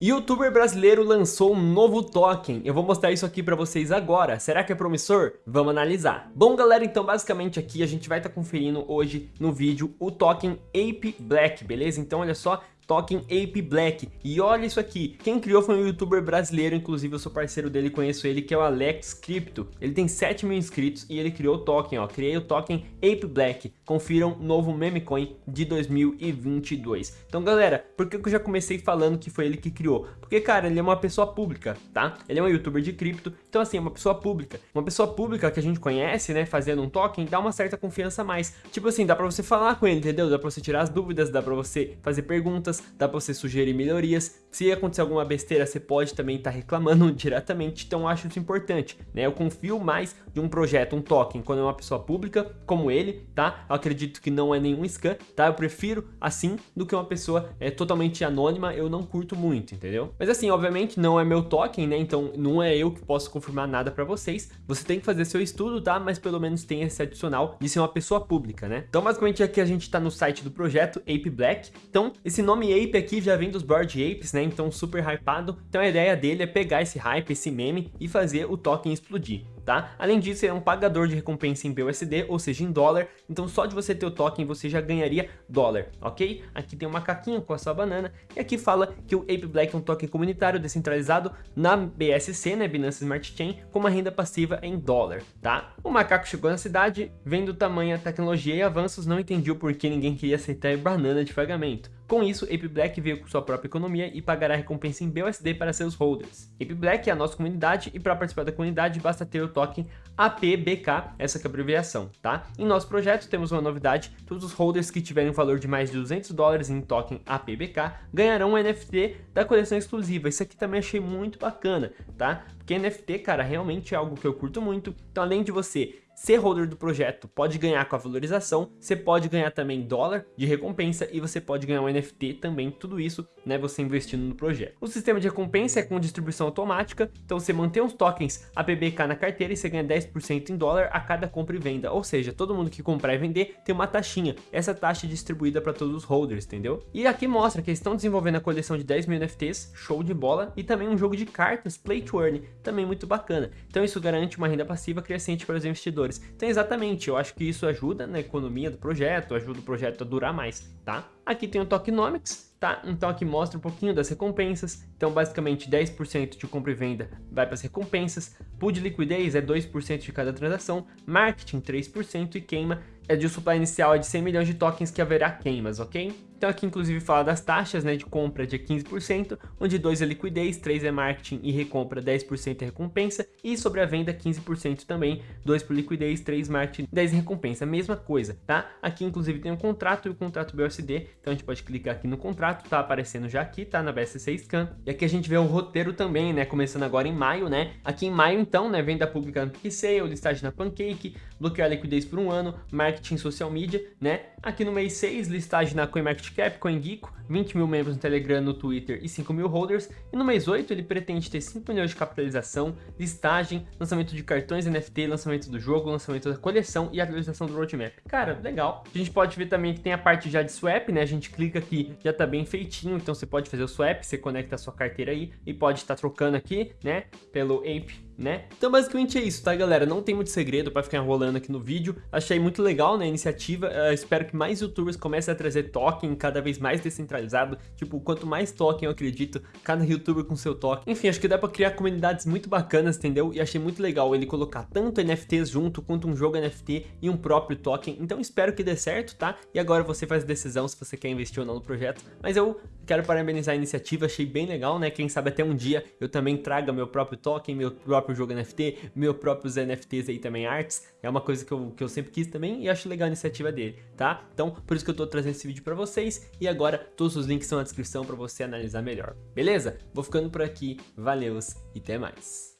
Youtuber brasileiro lançou um novo token, eu vou mostrar isso aqui pra vocês agora, será que é promissor? Vamos analisar. Bom galera, então basicamente aqui a gente vai estar tá conferindo hoje no vídeo o token Ape Black, beleza? Então olha só, token Ape Black. E olha isso aqui, quem criou foi um youtuber brasileiro, inclusive eu sou parceiro dele, conheço ele, que é o Alex Crypto. Ele tem 7 mil inscritos e ele criou o token, ó, criei o token Ape Black. Confiram novo meme coin de 2022. Então galera, por que eu já comecei falando que foi ele que criou? Porque cara, ele é uma pessoa pública, tá? Ele é um youtuber de cripto, então assim, é uma pessoa pública. Uma pessoa pública que a gente conhece, né, fazendo um token, dá uma certa confiança a mais. Tipo assim, dá pra você falar com ele, entendeu? Dá pra você tirar as dúvidas, dá pra você fazer perguntas, dá pra você sugerir melhorias. Se acontecer alguma besteira, você pode também estar tá reclamando diretamente, então acho isso importante, né? Eu confio mais de um projeto, um token, quando é uma pessoa pública, como ele, tá? Eu acredito que não é nenhum scam, tá? Eu prefiro assim do que uma pessoa é, totalmente anônima, eu não curto muito, entendeu? Mas assim, obviamente não é meu token, né? Então não é eu que posso confirmar nada pra vocês. Você tem que fazer seu estudo, tá? Mas pelo menos tem esse adicional de ser uma pessoa pública, né? Então basicamente aqui a gente tá no site do projeto Ape Black. Então esse nome Ape aqui já vem dos Bored Apes, né? Então super hypado. Então a ideia dele é pegar esse hype, esse meme e fazer o token explodir. Tá? Além disso, ele é um pagador de recompensa em BUSD, ou seja, em dólar, então só de você ter o token você já ganharia dólar, ok? Aqui tem um macaquinho com a sua banana, e aqui fala que o Ape Black é um token comunitário descentralizado na BSC, né, Binance Smart Chain, com uma renda passiva em dólar, tá? O macaco chegou na cidade, vendo o tamanho, tecnologia e avanços, não entendiu por que ninguém queria aceitar banana de pagamento. Com isso, Ape Black veio com sua própria economia e pagará recompensa em BUSD para seus holders. Ape Black é a nossa comunidade e para participar da comunidade basta ter o token APBK, essa que é a abreviação, tá? Em nosso projeto temos uma novidade, todos os holders que tiverem um valor de mais de 200 dólares em token APBK ganharão um NFT da coleção exclusiva. Isso aqui também achei muito bacana, tá? Porque NFT, cara, realmente é algo que eu curto muito. Então além de você ser holder do projeto pode ganhar com a valorização, você pode ganhar também dólar de recompensa e você pode ganhar um NFT também, tudo isso, né, você investindo no projeto. O sistema de recompensa é com distribuição automática, então você mantém os tokens APBK na carteira e você ganha 10% em dólar a cada compra e venda, ou seja, todo mundo que comprar e vender tem uma taxinha, essa taxa é distribuída para todos os holders, entendeu? E aqui mostra que eles estão desenvolvendo a coleção de 10 mil NFTs, show de bola, e também um jogo de cartas, Play to Earn, também muito bacana. Então isso garante uma renda passiva crescente para os investidores investidores. Então, exatamente, eu acho que isso ajuda na economia do projeto, ajuda o projeto a durar mais, tá? Aqui tem o Tokenomics, tá? Então aqui mostra um pouquinho das recompensas. Então basicamente 10% de compra e venda vai para as recompensas. Pool de liquidez é 2% de cada transação. Marketing 3% e queima é de supply inicial é de 100 milhões de tokens que haverá queimas, ok? Então aqui inclusive fala das taxas né, de compra de 15%, onde 2 é liquidez, 3 é marketing e recompra 10% é recompensa, e sobre a venda 15% também, 2 por liquidez, 3 marketing, 10 recompensa, mesma coisa, tá? Aqui inclusive tem um contrato e o contrato BUSD, então a gente pode clicar aqui no contrato, tá aparecendo já aqui, tá na BSC Scan, e aqui a gente vê o roteiro também, né, começando agora em maio, né? Aqui em maio então, né, venda pública no PicSale, listagem na Pancake, bloquear liquidez por um ano, marketing social media, né? Aqui no mês 6, listagem na CoinMarketCap, CoinGeeko, 20 mil membros no Telegram, no Twitter e 5 mil holders. E no mês 8 ele pretende ter 5 milhões de capitalização, listagem, lançamento de cartões NFT, lançamento do jogo, lançamento da coleção e atualização do roadmap. Cara, legal. A gente pode ver também que tem a parte já de swap, né? A gente clica aqui, já tá bem feitinho, então você pode fazer o swap, você conecta a sua carteira aí e pode estar tá trocando aqui, né? Pelo Ape né? Então basicamente é isso, tá galera? Não tem muito segredo pra ficar enrolando aqui no vídeo. Achei muito legal né, a iniciativa. Uh, espero que mais youtubers comecem a trazer token cada vez mais descentralizado. Tipo, quanto mais token eu acredito, cada youtuber com seu token. Enfim, acho que dá pra criar comunidades muito bacanas, entendeu? E achei muito legal ele colocar tanto NFTs junto, quanto um jogo NFT e um próprio token. Então espero que dê certo, tá? E agora você faz a decisão se você quer investir ou não no projeto. Mas eu quero parabenizar a iniciativa, achei bem legal, né? Quem sabe até um dia eu também traga meu próprio token, meu próprio próprio jogo NFT, meu próprios NFTs aí também, arts, é uma coisa que eu, que eu sempre quis também e acho legal a iniciativa dele, tá? Então, por isso que eu tô trazendo esse vídeo pra vocês e agora todos os links estão na descrição pra você analisar melhor, beleza? Vou ficando por aqui, valeus e até mais.